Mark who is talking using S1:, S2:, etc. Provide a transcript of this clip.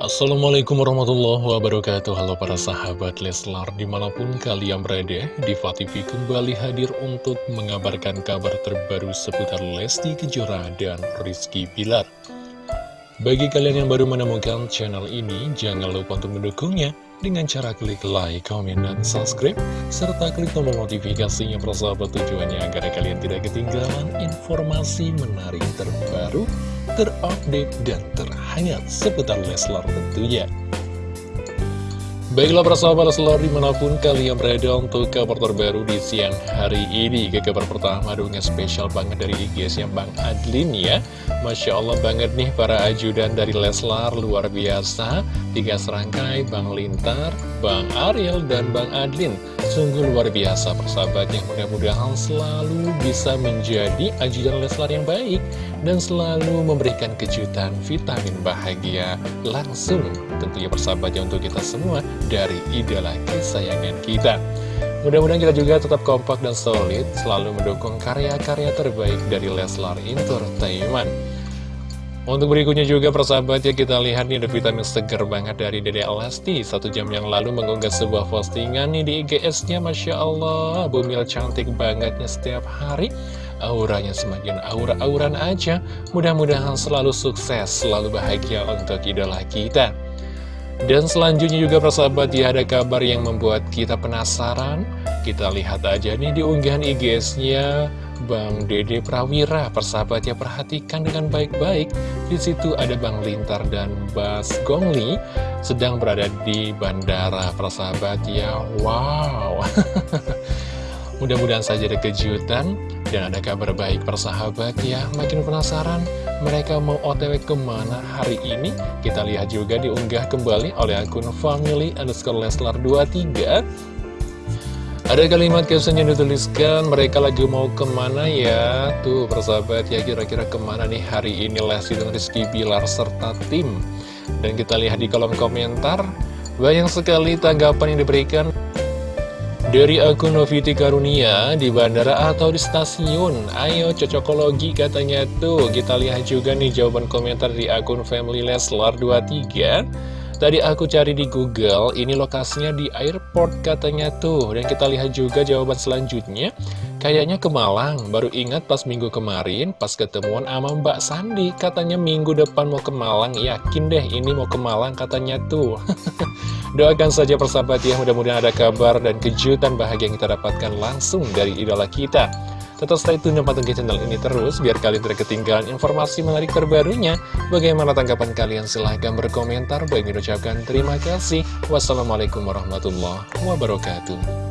S1: Assalamualaikum warahmatullahi wabarakatuh. Halo para sahabat Leslar Di mana pun kalian berada Diva TV kembali hadir untuk mengabarkan kabar terbaru seputar Lesti Kejora dan Rizky Bilar. Bagi kalian yang baru menemukan channel ini Jangan lupa untuk mendukungnya Dengan cara klik like, komen, dan subscribe Serta klik tombol notifikasinya persahabat tujuannya Agar kalian tidak ketinggalan informasi menarik terbaru terupdate, dan terhangat seputar Leslar tentunya. Baiklah persahabat Leslar di mana pun kalian berada untuk kabar terbaru di siang hari ini. Ke kabar pertama dongeng spesial banget dari IGS yang Bang Adlin ya. Masya Allah banget nih para ajudan dari Leslar luar biasa. Tiga serangkai Bang Lintar, Bang Ariel, dan Bang Adlin Sungguh luar biasa persahabatnya mudah-mudahan selalu bisa menjadi ajudan Leslar yang baik Dan selalu memberikan kejutan vitamin bahagia langsung tentunya persahabatnya untuk kita semua dari idola kesayangan kita. Mudah-mudahan kita juga tetap kompak dan solid, selalu mendukung karya-karya terbaik dari Leslar Entertainment. Untuk berikutnya juga persahabat ya kita lihat nih ada vitamin seger banget dari Dede Elasti Satu jam yang lalu mengunggah sebuah postingan nih di IGS-nya Masya Allah. Bumil cantik bangetnya setiap hari. Auranya semakin aura-auran aja. Mudah-mudahan selalu sukses, selalu bahagia untuk idola kita. Dan selanjutnya juga persahabat ya ada kabar yang membuat kita penasaran. Kita lihat aja nih di unggahan IGS-nya Bang Dede Prawira Persahabat ya perhatikan dengan baik-baik. Di situ ada Bang Lintar dan Bas Gongli Sedang berada di bandara persahabat ya. Wow. Mudah-mudahan saja ada kejutan dan ada kabar baik persahabat ya. Makin penasaran mereka mau otw ke mana hari ini? Kita lihat juga diunggah kembali oleh akun family underscore leslar 23 ada kalimat caption yang dituliskan, mereka lagi mau ke mana ya? Tuh persahabat ya kira-kira ke mana nih hari ini Lesti dan Rizky Bilar serta tim. Dan kita lihat di kolom komentar, banyak sekali tanggapan yang diberikan. Dari akun Noviti Karunia di bandara atau di stasiun Ayo cocokologi katanya tuh Kita lihat juga nih jawaban komentar di akun Family Leslar 23 Tadi aku cari di Google Ini lokasinya di airport katanya tuh. Dan kita lihat juga jawaban selanjutnya. Kayaknya ke Malang, baru ingat pas minggu kemarin, pas ketemuan sama Mbak Sandi, katanya minggu depan mau ke Malang, yakin deh ini mau ke Malang katanya tuh. Doakan saja persahabat ya, mudah-mudahan ada kabar dan kejutan bahagia yang kita dapatkan langsung dari idola kita. Tetap stay tune dan pantengin channel ini terus, biar kalian tidak ketinggalan informasi menarik terbarunya. Bagaimana tanggapan kalian? Silahkan berkomentar. Baik, ucapkan terima kasih. Wassalamualaikum warahmatullahi wabarakatuh.